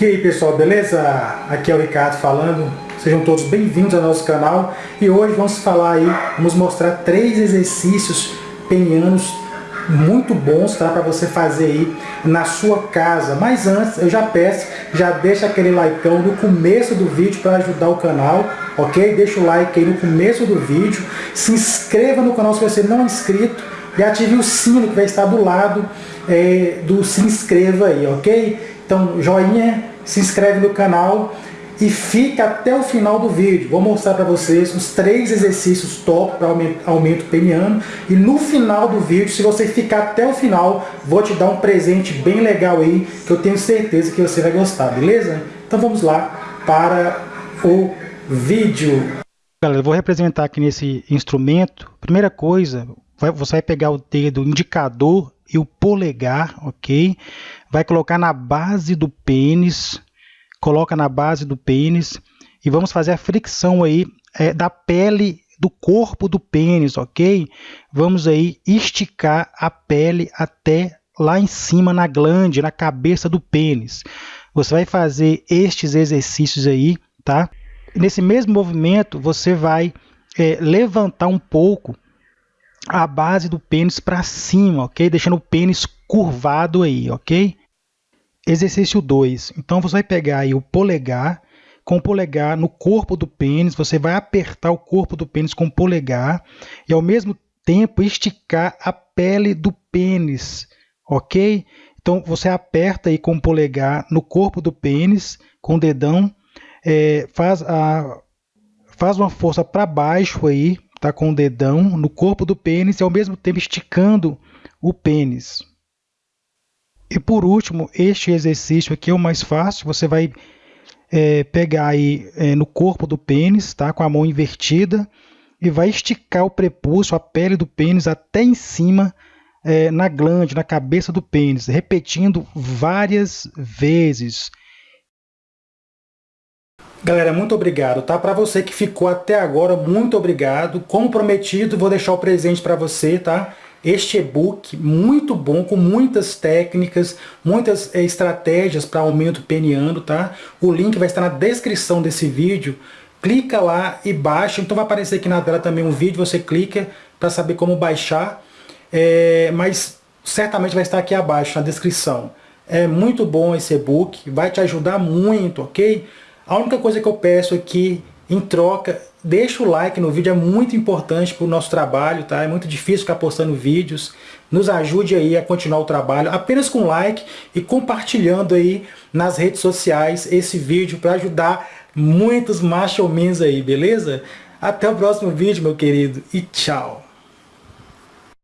E aí pessoal, beleza? Aqui é o Ricardo falando, sejam todos bem-vindos ao nosso canal e hoje vamos falar aí, vamos mostrar três exercícios penianos muito bons tá, para você fazer aí na sua casa. Mas antes, eu já peço, já deixa aquele like no começo do vídeo para ajudar o canal, ok? Deixa o like aí no começo do vídeo, se inscreva no canal se você não é inscrito e ative o sino que vai estar do lado é, do se inscreva aí, ok? Então, joinha, se inscreve no canal e fica até o final do vídeo. Vou mostrar para vocês os três exercícios top para aumento, aumento peniano. E no final do vídeo, se você ficar até o final, vou te dar um presente bem legal aí, que eu tenho certeza que você vai gostar, beleza? Então vamos lá para o vídeo. Galera, eu vou representar aqui nesse instrumento. Primeira coisa, você vai pegar o dedo indicador e o polegar, ok? Vai colocar na base do pênis, coloca na base do pênis e vamos fazer a fricção aí é, da pele do corpo do pênis, ok? Vamos aí esticar a pele até lá em cima na glande, na cabeça do pênis. Você vai fazer estes exercícios aí, tá? nesse mesmo movimento, você vai é, levantar um pouco a base do pênis para cima, ok? Deixando o pênis curvado aí, ok? Exercício 2. Então você vai pegar aí o polegar, com o polegar no corpo do pênis, você vai apertar o corpo do pênis com o polegar e ao mesmo tempo esticar a pele do pênis, ok? Então você aperta aí com o polegar no corpo do pênis, com o dedão, é, faz, a, faz uma força para baixo aí, tá com o dedão no corpo do pênis e ao mesmo tempo esticando o pênis. E por último, este exercício aqui é o mais fácil. Você vai é, pegar aí é, no corpo do pênis, tá, com a mão invertida e vai esticar o prepúcio, a pele do pênis até em cima é, na glande, na cabeça do pênis, repetindo várias vezes. Galera, muito obrigado, tá? Para você que ficou até agora, muito obrigado. Como prometido, vou deixar o presente para você, tá? Este e-book muito bom, com muitas técnicas, muitas é, estratégias para aumento peniano, tá? O link vai estar na descrição desse vídeo. Clica lá e baixa. Então vai aparecer aqui na tela também um vídeo, você clica para saber como baixar. É, mas certamente vai estar aqui abaixo na descrição. É muito bom esse e-book, vai te ajudar muito, ok? A única coisa que eu peço aqui, em troca, deixa o like no vídeo, é muito importante para o nosso trabalho, tá? É muito difícil ficar postando vídeos. Nos ajude aí a continuar o trabalho, apenas com like e compartilhando aí nas redes sociais esse vídeo para ajudar muitos machomens aí, beleza? Até o próximo vídeo, meu querido, e tchau!